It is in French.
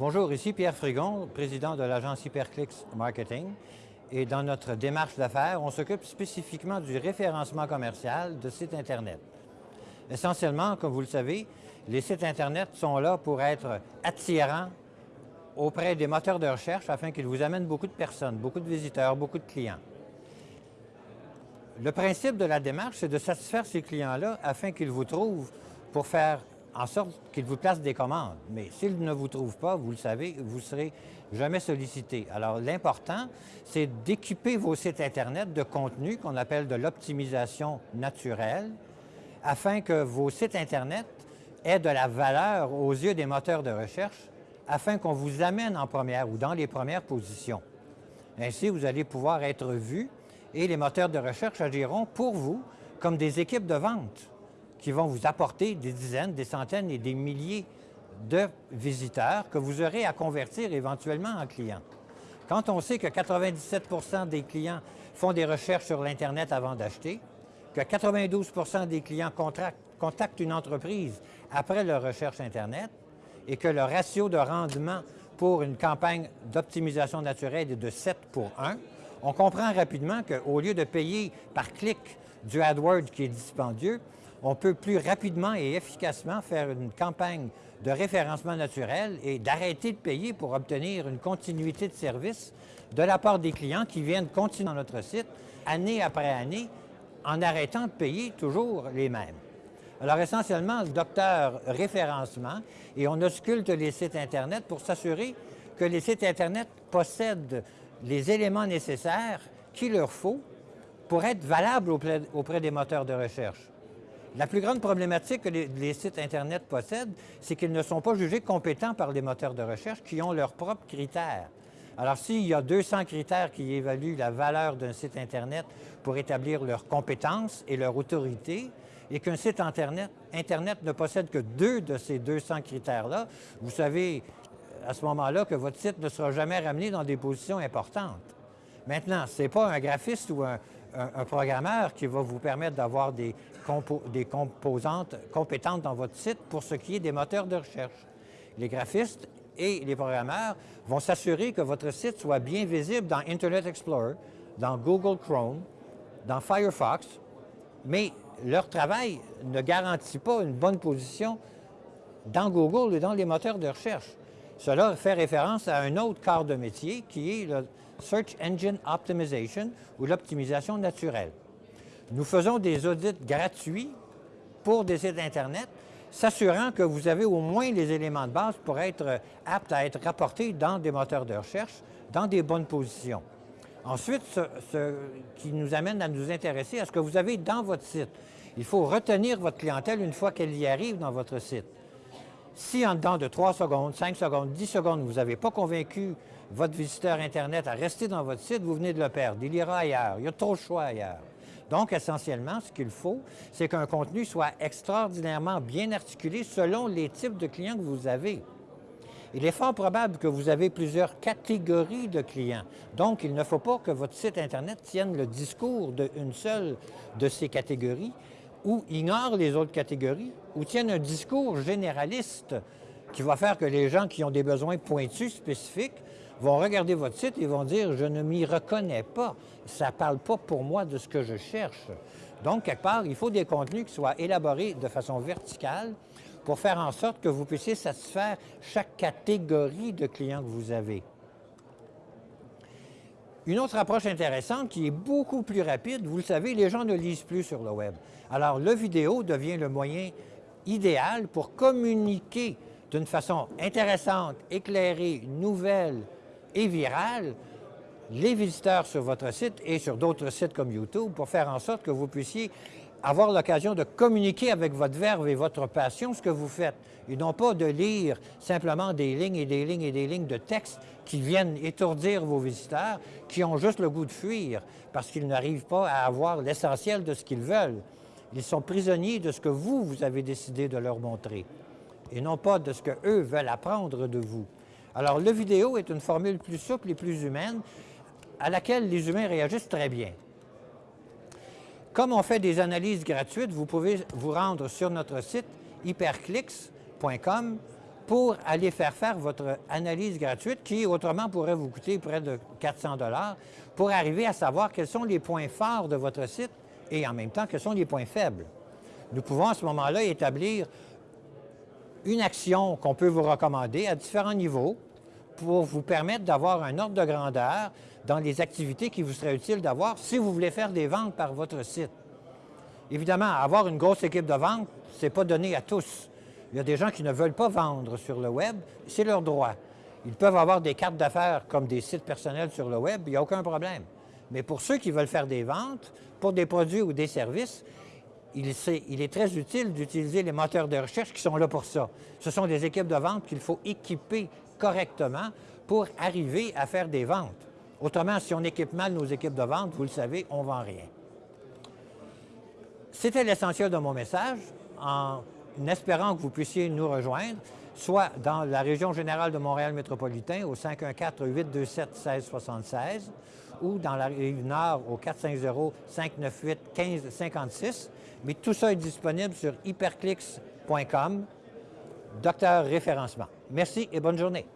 Bonjour, ici Pierre Frigon, président de l'agence Hyperclicks Marketing. Et dans notre démarche d'affaires, on s'occupe spécifiquement du référencement commercial de sites Internet. Essentiellement, comme vous le savez, les sites Internet sont là pour être attirants auprès des moteurs de recherche afin qu'ils vous amènent beaucoup de personnes, beaucoup de visiteurs, beaucoup de clients. Le principe de la démarche, c'est de satisfaire ces clients-là afin qu'ils vous trouvent pour faire en sorte qu'ils vous placent des commandes. Mais s'ils ne vous trouvent pas, vous le savez, vous ne serez jamais sollicité. Alors, l'important, c'est d'équiper vos sites Internet de contenu qu'on appelle de l'optimisation naturelle afin que vos sites Internet aient de la valeur aux yeux des moteurs de recherche afin qu'on vous amène en première ou dans les premières positions. Ainsi, vous allez pouvoir être vu et les moteurs de recherche agiront pour vous comme des équipes de vente qui vont vous apporter des dizaines, des centaines et des milliers de visiteurs que vous aurez à convertir éventuellement en clients. Quand on sait que 97% des clients font des recherches sur l'Internet avant d'acheter, que 92% des clients contactent une entreprise après leur recherche Internet et que le ratio de rendement pour une campagne d'optimisation naturelle est de 7 pour 1, on comprend rapidement qu'au lieu de payer par clic du AdWords qui est dispendieux, on peut plus rapidement et efficacement faire une campagne de référencement naturel et d'arrêter de payer pour obtenir une continuité de service de la part des clients qui viennent continuer dans notre site année après année en arrêtant de payer toujours les mêmes. Alors essentiellement, le docteur référencement et on ausculte les sites Internet pour s'assurer que les sites Internet possèdent les éléments nécessaires qu'il leur faut pour être valables auprès des moteurs de recherche. La plus grande problématique que les, sites Internet possèdent, c'est qu'ils ne sont pas jugés compétents par les moteurs de recherche qui ont leurs propres critères. Alors, s'il y a 200 critères qui évaluent la valeur d'un site Internet pour établir leurs compétences et leur autorité, et qu'un site Internet, ne possède que deux de ces 200 critères-là, vous savez à ce moment-là que votre site ne sera jamais ramené dans des positions importantes. Maintenant, ce n'est pas un graphiste ou un, programmeur qui va vous permettre d'avoir des composantes compétentes dans votre site pour ce qui est des moteurs de recherche. Les graphistes et les programmeurs vont s'assurer que votre site soit bien visible dans Internet Explorer, dans Google Chrome, dans Firefox, mais leur travail ne garantit pas une bonne position dans Google et dans les moteurs de recherche. Cela fait référence à un autre quart de métier qui est le Search Engine Optimization ou l'optimisation naturelle. Nous faisons des audits gratuits pour des sites Internet, s'assurant que vous avez au moins les éléments de base pour être apte à être rapporté dans des moteurs de recherche, dans des bonnes positions. Ensuite, ce, qui nous amène à nous intéresser à ce que vous avez dans votre site. Il faut retenir votre clientèle une fois qu'elle y arrive dans votre site. Si en dedans de 3 secondes, 5 secondes, 10 secondes, vous n'avez pas convaincu votre visiteur Internet à rester dans votre site, vous venez de le perdre. Il ira ailleurs. Il y a trop de choix ailleurs. Donc, essentiellement, ce qu'il faut, c'est qu'un contenu soit extraordinairement bien articulé selon les types de clients que vous avez. Il est fort probable que vous avez plusieurs catégories de clients. Donc, il ne faut pas que votre site Internet tienne le discours d'une seule de ces catégories ou ignore les autres catégories ou tienne un discours généraliste qui va faire que les gens qui ont des besoins pointus, spécifiques, vont regarder votre site et vont dire « je ne m'y reconnais pas, ça ne parle pas pour moi de ce que je cherche ». Donc, quelque part, il faut des contenus qui soient élaborés de façon verticale pour faire en sorte que vous puissiez satisfaire chaque catégorie de clients que vous avez. Une autre approche intéressante qui est beaucoup plus rapide, vous le savez, les gens ne lisent plus sur le web. Alors, le vidéo devient le moyen idéal pour communiquer d'une façon intéressante, éclairée, nouvelle, et virale les visiteurs sur votre site et sur d'autres sites comme YouTube pour faire en sorte que vous puissiez avoir l'occasion de communiquer avec votre verve et votre passion ce que vous faites, et non pas de lire simplement des lignes et des lignes et des lignes de texte qui viennent étourdir vos visiteurs, qui ont juste le goût de fuir parce qu'ils n'arrivent pas à avoir l'essentiel de ce qu'ils veulent. Ils sont prisonniers de ce que vous, vous avez décidé de leur montrer, et non pas de ce qu'eux veulent apprendre de vous. Alors, le vidéo est une formule plus souple et plus humaine à laquelle les humains réagissent très bien. Comme on fait des analyses gratuites, vous pouvez vous rendre sur notre site hyperclicks.com pour aller faire faire votre analyse gratuite qui, autrement, pourrait vous coûter près de 400 pour arriver à savoir quels sont les points forts de votre site et en même temps quels sont les points faibles. Nous pouvons à ce moment-là établir une action qu'on peut vous recommander à différents niveaux pour vous permettre d'avoir un ordre de grandeur dans les activités qui vous seraient utiles d'avoir si vous voulez faire des ventes par votre site. Évidemment, avoir une grosse équipe de vente, ce n'est pas donné à tous. Il y a des gens qui ne veulent pas vendre sur le web, c'est leur droit. Ils peuvent avoir des cartes d'affaires comme des sites personnels sur le web, il n'y a aucun problème. Mais pour ceux qui veulent faire des ventes pour des produits ou des services, il, est très utile d'utiliser les moteurs de recherche qui sont là pour ça. Ce sont des équipes de vente qu'il faut équiper correctement pour arriver à faire des ventes. Autrement, si on équipe mal nos équipes de vente, vous le savez, on ne vend rien. C'était l'essentiel de mon message, en espérant que vous puissiez nous rejoindre, soit dans la région générale de Montréal métropolitain au 514-827-1676 ou dans la rive nord au 450-598-1556. Mais tout ça est disponible sur hyperclicks.com, docteur référencement. Merci et bonne journée.